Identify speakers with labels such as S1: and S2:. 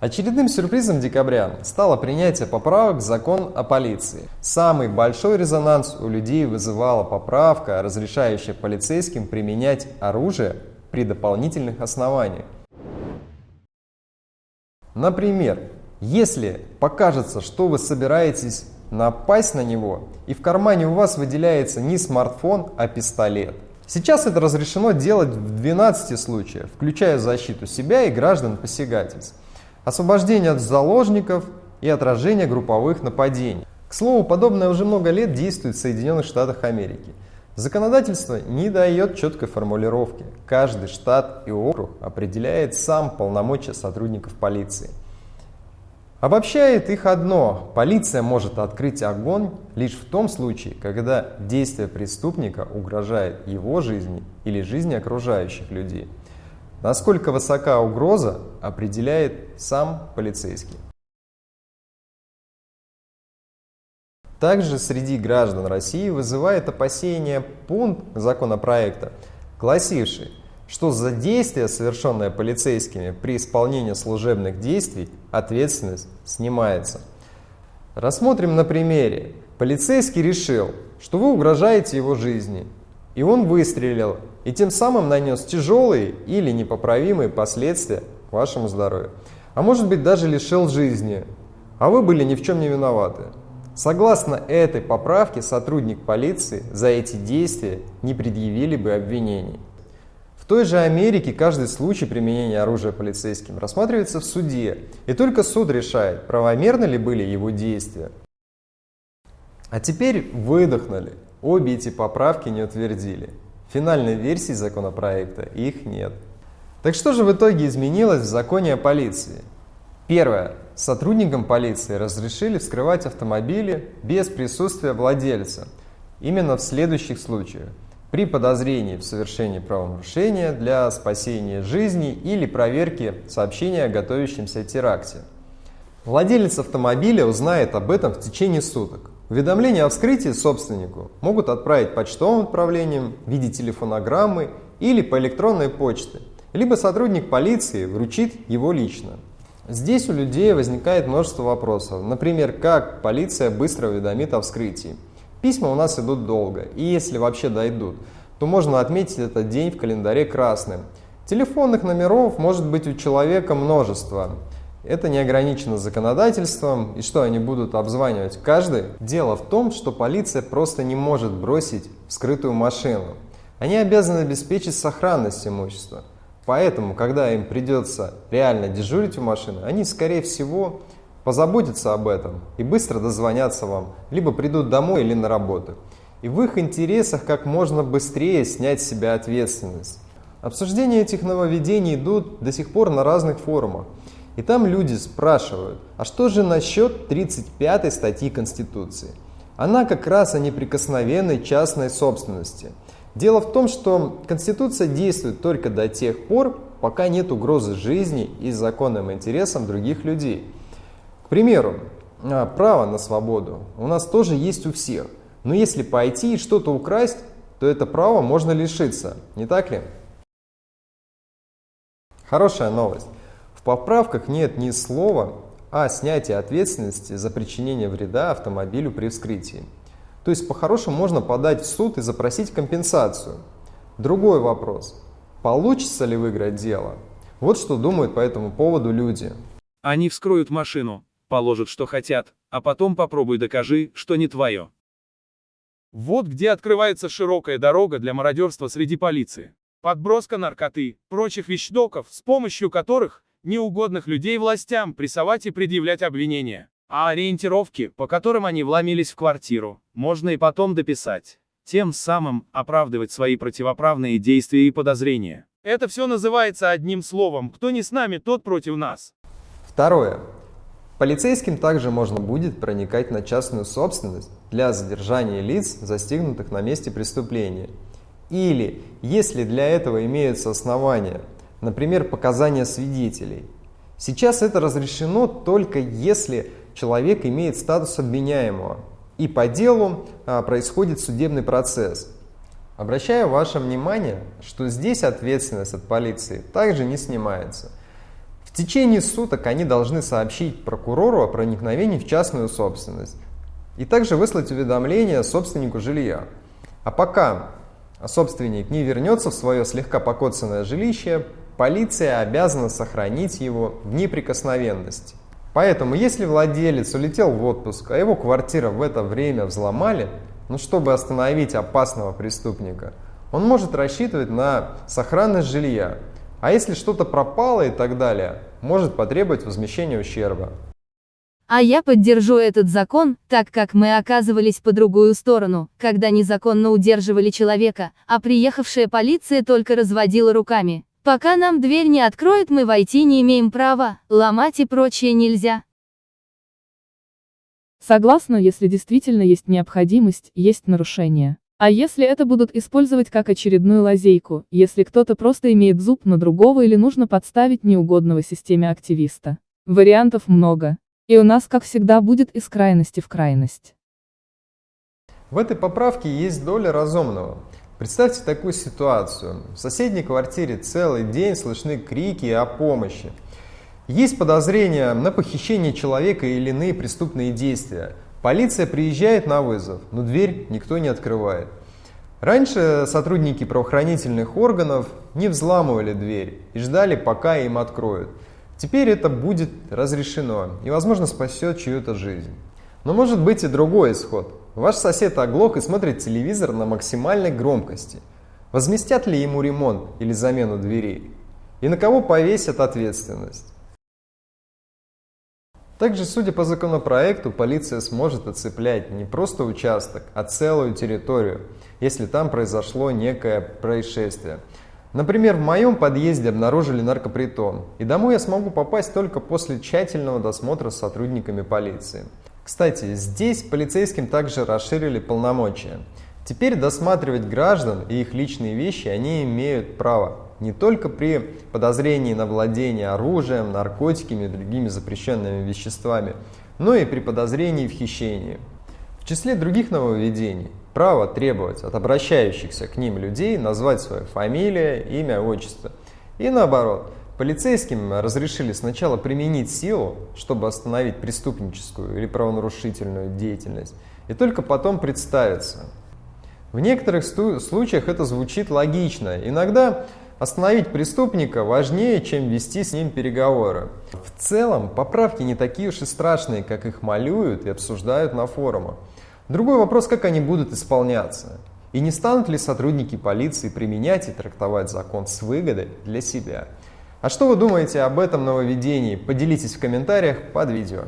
S1: Очередным сюрпризом декабря стало принятие поправок в закон о полиции. Самый большой резонанс у людей вызывала поправка, разрешающая полицейским применять оружие при дополнительных основаниях. Например, если покажется, что вы собираетесь напасть на него, и в кармане у вас выделяется не смартфон, а пистолет. Сейчас это разрешено делать в 12 случаях, включая защиту себя и граждан посягательств, освобождение от заложников и отражение групповых нападений. К слову, подобное уже много лет действует в Соединенных Штатах Америки. Законодательство не дает четкой формулировки. Каждый штат и округ определяет сам полномочия сотрудников полиции. Обобщает их одно – полиция может открыть огонь лишь в том случае, когда действие преступника угрожает его жизни или жизни окружающих людей. Насколько высока угроза, определяет сам полицейский. Также среди граждан России вызывает опасения пункт законопроекта, гласивший, что за действия, совершенные полицейскими при исполнении служебных действий, ответственность снимается. Рассмотрим на примере. Полицейский решил, что вы угрожаете его жизни, и он выстрелил, и тем самым нанес тяжелые или непоправимые последствия вашему здоровью. А может быть даже лишил жизни, а вы были ни в чем не виноваты. Согласно этой поправке, сотрудник полиции за эти действия не предъявили бы обвинений той же Америке каждый случай применения оружия полицейским рассматривается в суде, и только суд решает, правомерны ли были его действия. А теперь выдохнули. Обе эти поправки не утвердили. Финальной версии законопроекта их нет. Так что же в итоге изменилось в законе о полиции? Первое. Сотрудникам полиции разрешили вскрывать автомобили без присутствия владельца. Именно в следующих случаях при подозрении в совершении правонарушения для спасения жизни или проверки сообщения о готовящемся теракте. Владелец автомобиля узнает об этом в течение суток. Уведомления о вскрытии собственнику могут отправить почтовым отправлением в виде телефонограммы или по электронной почте, либо сотрудник полиции вручит его лично. Здесь у людей возникает множество вопросов. Например, как полиция быстро уведомит о вскрытии. Письма у нас идут долго, и если вообще дойдут, то можно отметить этот день в календаре красным. Телефонных номеров может быть у человека множество. Это не ограничено законодательством, и что они будут обзванивать каждый? Дело в том, что полиция просто не может бросить вскрытую машину. Они обязаны обеспечить сохранность имущества. Поэтому, когда им придется реально дежурить у машины, они, скорее всего, позаботятся об этом и быстро дозвонятся вам, либо придут домой или на работу. И в их интересах как можно быстрее снять с себя ответственность. Обсуждения этих нововведений идут до сих пор на разных форумах. И там люди спрашивают, а что же насчет 35 статьи Конституции? Она как раз о неприкосновенной частной собственности. Дело в том, что Конституция действует только до тех пор, пока нет угрозы жизни и законным интересам других людей примеру, а, право на свободу у нас тоже есть у всех. Но если пойти и что-то украсть, то это право можно лишиться, не так ли? Хорошая новость. В поправках нет ни слова о снятии ответственности за причинение вреда автомобилю при вскрытии. То есть по-хорошему можно подать в суд и запросить компенсацию. Другой вопрос. Получится ли выиграть дело? Вот что думают по этому поводу люди.
S2: Они вскроют машину, положат что хотят, а потом попробуй докажи, что не твое. Вот где открывается широкая дорога для мародерства среди полиции. Подброска наркоты, прочих вещдоков, с помощью которых неугодных людей властям прессовать и предъявлять обвинения. А ориентировки, по которым они вломились в квартиру, можно и потом дописать. Тем самым оправдывать свои противоправные действия и подозрения. Это все называется одним словом, кто не с нами, тот против нас.
S1: Второе. Полицейским также можно будет проникать на частную собственность для задержания лиц, застигнутых на месте преступления. Или, если для этого имеются основания, например, показания свидетелей. Сейчас это разрешено только если человек имеет статус обвиняемого и по делу а, происходит судебный процесс. Обращаю ваше внимание, что здесь ответственность от полиции также не снимается – в течение суток они должны сообщить прокурору о проникновении в частную собственность и также выслать уведомление собственнику жилья. А пока собственник не вернется в свое слегка покоцанное жилище, полиция обязана сохранить его в неприкосновенности. Поэтому, если владелец улетел в отпуск, а его квартира в это время взломали, ну, чтобы остановить опасного преступника, он может рассчитывать на сохранность жилья. А если что-то пропало и так далее, может потребовать возмещения ущерба.
S3: А я поддержу этот закон, так как мы оказывались по другую сторону, когда незаконно удерживали человека, а приехавшая полиция только разводила руками. Пока нам дверь не откроют, мы войти не имеем права, ломать и прочее нельзя.
S4: Согласна, если действительно есть необходимость, есть нарушение. А если это будут использовать как очередную лазейку, если кто-то просто имеет зуб на другого или нужно подставить неугодного системе активиста? Вариантов много. И у нас, как всегда, будет из крайности в крайность.
S1: В этой поправке есть доля разумного. Представьте такую ситуацию. В соседней квартире целый день слышны крики о помощи. Есть подозрения на похищение человека или иные преступные действия. Полиция приезжает на вызов, но дверь никто не открывает. Раньше сотрудники правоохранительных органов не взламывали дверь и ждали, пока им откроют. Теперь это будет разрешено и, возможно, спасет чью-то жизнь. Но может быть и другой исход. Ваш сосед оглох и смотрит телевизор на максимальной громкости. Возместят ли ему ремонт или замену дверей? И на кого повесят ответственность? Также, судя по законопроекту, полиция сможет оцеплять не просто участок, а целую территорию, если там произошло некое происшествие. Например, в моем подъезде обнаружили наркопритон, и домой я смогу попасть только после тщательного досмотра с сотрудниками полиции. Кстати, здесь полицейским также расширили полномочия. Теперь досматривать граждан и их личные вещи они имеют право не только при подозрении на владение оружием, наркотиками и другими запрещенными веществами, но и при подозрении в хищении. В числе других нововведений право требовать от обращающихся к ним людей назвать свою фамилию, имя, отчество. И наоборот, полицейским разрешили сначала применить силу, чтобы остановить преступническую или правонарушительную деятельность, и только потом представиться. В некоторых случаях это звучит логично. Иногда остановить преступника важнее, чем вести с ним переговоры. В целом, поправки не такие уж и страшные, как их малюют и обсуждают на форумах. Другой вопрос, как они будут исполняться. И не станут ли сотрудники полиции применять и трактовать закон с выгодой для себя. А что вы думаете об этом нововведении? Поделитесь в комментариях под видео.